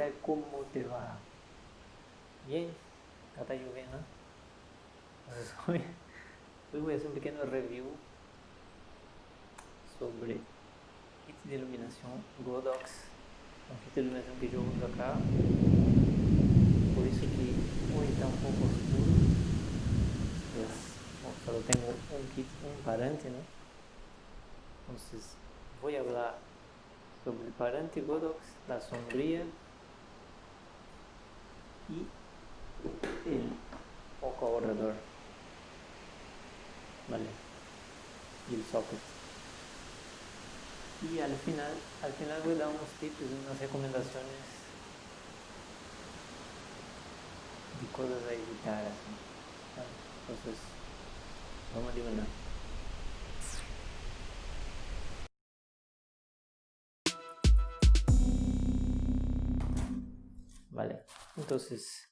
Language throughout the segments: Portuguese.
Hola, ¿cómo te va? Bien, acá está lloviendo. Entonces hoy, hoy voy a hacer un pequeño review sobre kit de iluminación Godox. Um kit de iluminação que eu uso acá. Por isso que hoje está um pouco oscuro. Mas, bom, só tenho um kit, um parante, né? Então, vou falar sobre el parante Godox, la sombría y el foco ahorrador. Vale. Y el socket. Y al final, al final voy a dar unos tips unas recomendaciones de cosas a evitar. Así. Entonces, vamos a adivinar. Vale, entonces,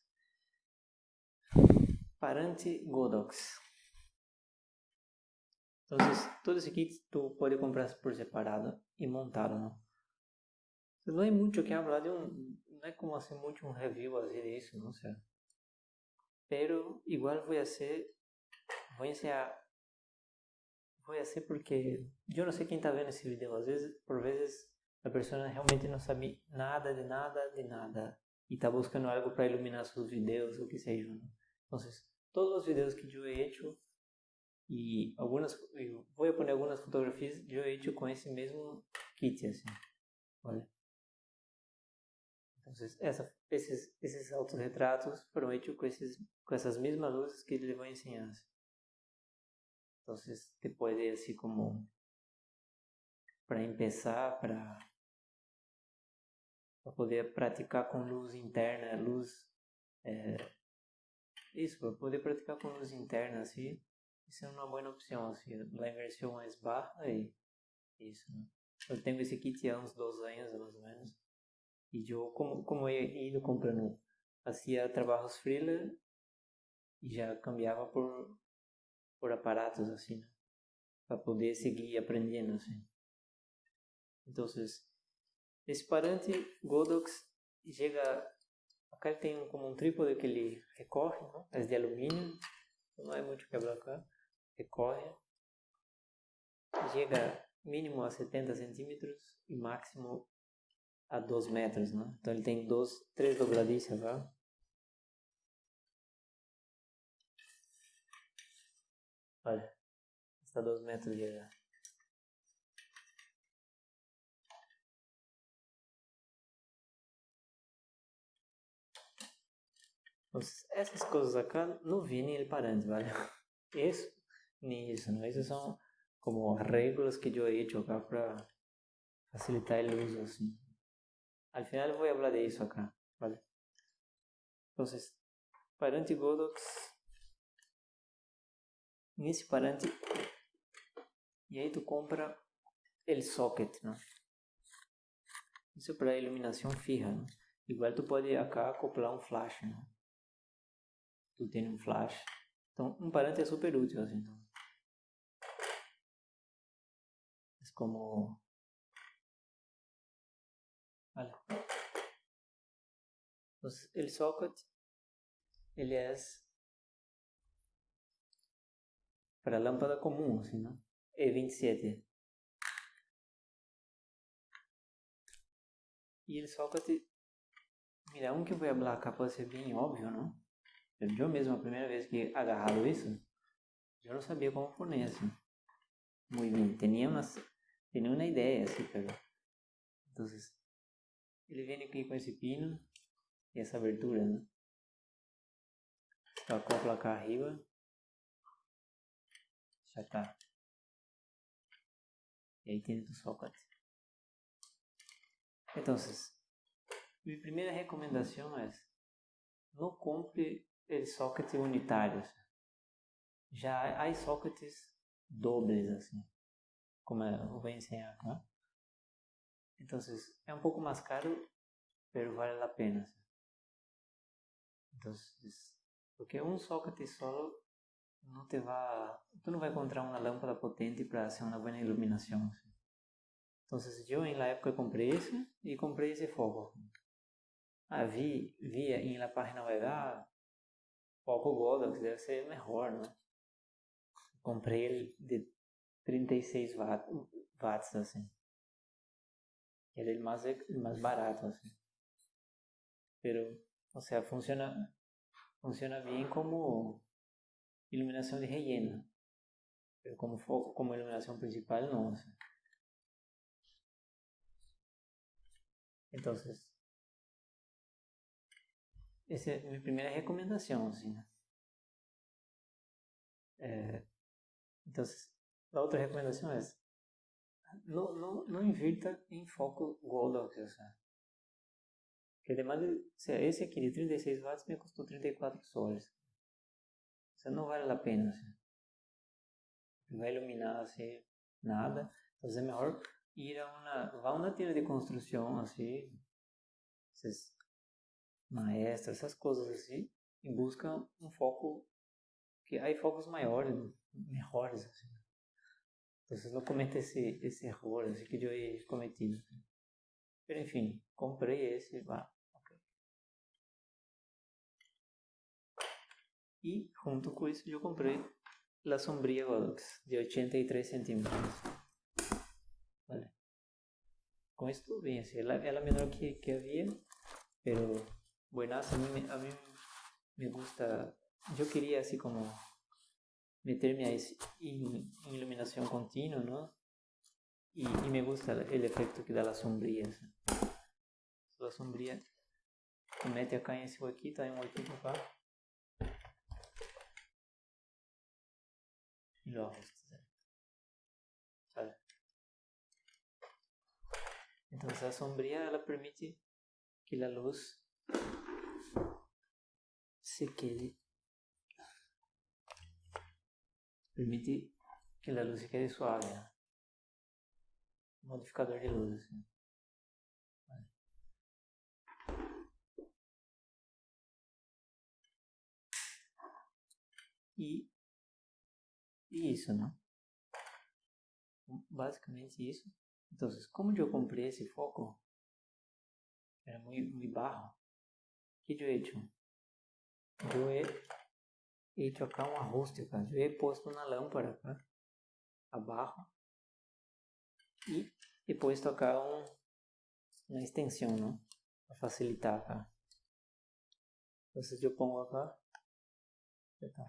parante Godox. Entonces, todo esse kit tu pode comprar por separado e montado, não? Não é muito que hablar de não é como assim muito um review assim disso, não sei. Pero igual vou ser, vou ensinar, vou ser porque eu não sei quem está vendo esse vídeo, às vezes, por vezes a pessoa realmente não sabe nada de nada de nada e está buscando algo para iluminar seus vídeos, o que seja. Né? Então, todos os vídeos que eu he hecho e algumas, eu vou pôr algumas fotografias eu he hecho com esse mesmo kit, assim. Olha. Então, essa, esses, esses autorretratos foram hechos com, esses, com essas mesmas luzes que ele vai ensinar. Então, te pode, assim, como para começar, para para poder praticar com luz interna, luz é, isso, para poder praticar com luz interna, assim, isso é uma boa opção, assim, a versão mais baixa e isso, né? Eu tenho esse kit há uns dois anos, mais ou menos, e eu, como, como eu ia comprando, fazia trabalhos freela e já cambiava por, por aparatos, assim, né? Para poder seguir aprendendo, assim. Então, esse parante Godox chega. Acá ele tem como um trípode que ele recorre, não? é de alumínio, não é muito quebrar cá. Recorre. Chega mínimo a 70 centímetros e máximo a 2 metros, né? Então ele tem dois, três dobradiças, tá? Olha, está 2 metros de essas coisas acá não vêm ele parante, vale? Isso, nem isso, não. Essas são como regras que eu he acá para facilitar o uso, assim. Al final vou falar de isso acá, vale? Então, parante Godox, nesse parante, e aí tu compra o socket, não? Isso para iluminação fija, não? Igual tu pode acá acoplar um flash, tem um flash. Então, um parante é super útil, assim, então. É como... Olha. El socket, ele é para lâmpada comum, assim, não? E27. E ele socket, mira, um que eu vou falar acá pode ser bem óbvio, não? Eu mesmo, a primeira vez que agarrado isso, eu não sabia como poner assim. Bien, tenía uma, tenía uma ideia assim. Então, ele vem aqui com esse pino e essa abertura, né? Então, acopla cá arriba. Já tá. E aí tem o socket. Então, minha primeira recomendação é não compre sockets unitários. Já há sockets dobles, assim, como eu vou ensinar acá. Então, é um pouco mais caro, mas vale a pena. Então, porque um socket solo não te vai, tu não vai encontrar uma lâmpada potente para ser uma boa iluminação. Assim. Então, eu em la época comprei esse e comprei esse foco. Ah, vi, vi em la página web, ah, foco Godox deve ser melhor, né? Comprei ele de 36 watts, watts assim. Ele é mais, mais barato, assim. Pero, o sea, funciona, funciona bien como iluminación de relleno. Pero como, foco, como iluminación principal, no. O sea. Entonces, essa é a minha primeira recomendação, assim, né? É, então, a outra recomendação é. Não, não, não invirta em foco assim. Porque demais, esse aqui de 36 watts me custou 34 soles. Isso não vale a pena, assim. Não vai iluminar, assim, nada. Então é melhor ir a uma, vá a uma tienda de construção, assim, esses maestros, essas coisas assim, e busca um foco, que há focos maiores, melhores, assim. Então, não cometa esse, esse erro assim, que eu he cometido. Assim. Mas, enfim, comprei esse, vá. E, junto com isso, eu comprei a sombria Godox, de 83 centímetros. Vale. Com isso tudo bem, assim, ela, ela é menor que, que havia, pero buenas, a mí, a mí me gusta, yo quería así como meterme a en iluminación continua, ¿no? Y, y, me gusta el efecto que da la sombría. La sombría se mete acá en ese huequito, hay un huequito acá. Y lo ajustas. ¿Sale? Entonces la sombría la permite que la luz se quede permite que a luz se quede suave né? modificador de luz e, e isso né basicamente isso então como eu comprei esse foco? Era muito, muito barro he hecho eu hecho acá uma rústica eu posto na lâmpada acá abaixo e he posto acá um, uma extensão não para facilitar acá. Então eu pongo acá então,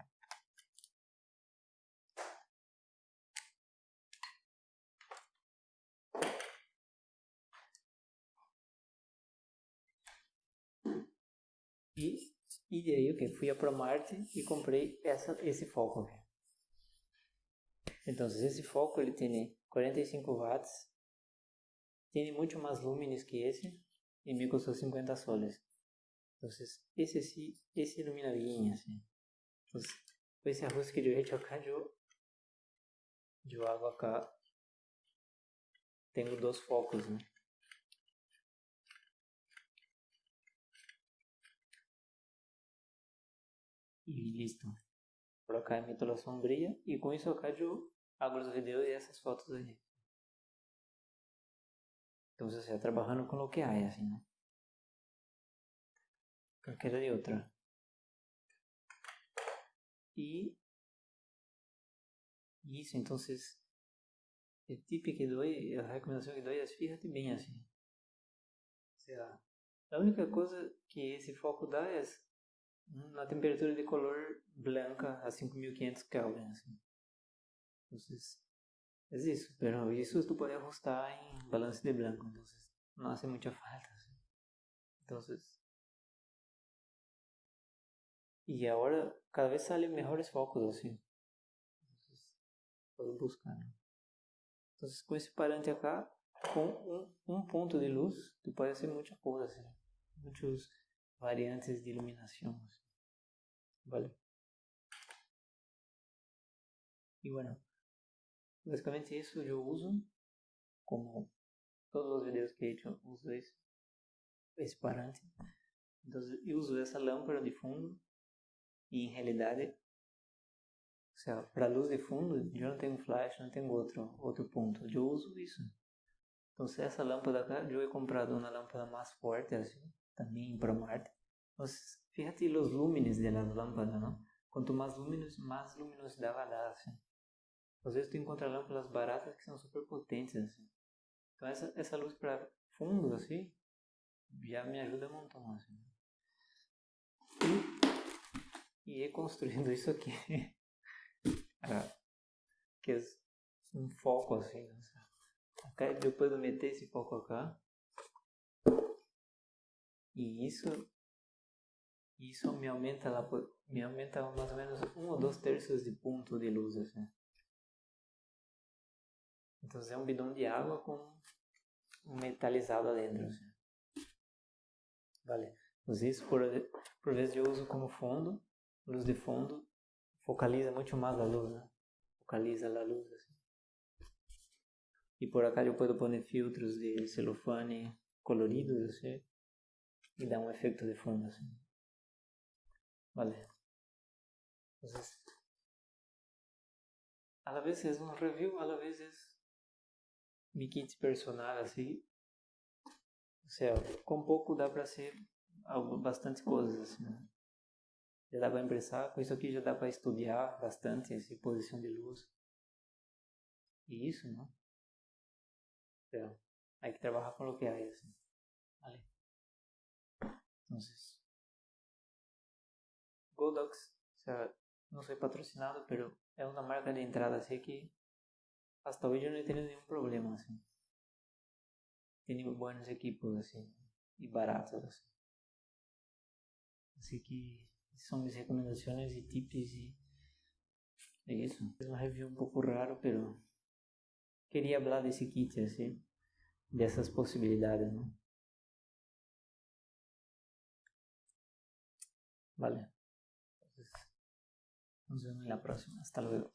E, e daí o que? Fui a ProMart e comprei essa, esse foco. Aqui. Então, esse foco ele tem 45 watts, tem muito mais lúmenes que esse e me custou 50 soles. Então, esse sim, esse ilumina bem assim. Então, esse arroz que eu he acá, eu, eu hago tenho dois focos, né? Y listo. Por acá meto la sombría y con eso acá yo hago los videos y esas fotos ahí. Entonces, sea, trabajando con lo que hay, así, ¿no? Cualquiera de otra. Y, y eso, entonces, el tip que doy, la recomendación que doy es fíjate bien así. O sea, la única cosa que esse foco dá é na temperatura de color blanca a 5500 Kelvin. Assim. Então, é isso, pero isso tu pode ajustar em balance de blanco, então não hace muita falta. Assim. Então, e agora cada vez salen melhores focos assim. Puedo buscar. Né? Então, com esse parante acá, com um, um ponto de luz, tu pode fazer muita coisa assim. Muitos variantes de iluminação. Assim. ¿Vale? Y bueno, básicamente eso yo uso, como todos los videos que he hecho, uso esse, parante. Então eu uso essa lâmpada de fundo e em realidade, ou seja, para luz de fundo, eu não tenho flash, não tenho outro, outro ponto, eu uso isso. Então se essa lâmpada cá, eu he comprado uma lâmpada mais forte assim, también ProMart. Entonces, fíjate los lúmenes de las lámparas, ¿no? Quanto mais lúminos, mais luminosidade vai dar. Às vezes tu encontra lâmpadas baratas que são super potentes, assim. Então essa, essa luz para fundo, assim, já me ajuda um montão, assim. E, e ir construindo isso aqui. ah, que é um foco, assim. Depois eu meter esse foco cá. E isso isso me aumenta, la, me aumenta mais ou menos um ou dois terços de ponto de luz. Assim. Então é um bidão de água com metalizado dentro. Assim. Vale. Então, isso por, por vezes eu uso como fundo, luz de fundo, focaliza muito mais a luz, né? Focaliza a luz. Assim. E por acá eu posso pôr filtros de celofane coloridos assim, e dar um efeito de fundo. Assim. Vale. Entonces, a la vez es un review, a la vez es mi kit personal, así. O sea, com pouco dá para ser bastante coisas, assim, né? Já dá para empressar, com isso aqui já dá para estudar bastante essa posição de luz. E isso, não? Então, hay que trabalhar com o que há, assim. Vale. Entonces, Godox, o sea, no soy patrocinado, pero es una marca de entrada, así que hasta hoy yo no he tenido ningún problema, así. Tiene buenos equipos, así, y baratos, así. Así que son mis recomendaciones y tips y eso. Es un review un poco raro, pero quería hablar de ese kit, así, de esas posibilidades, ¿no? Vale. Nos vemos en la próxima. Hasta luego.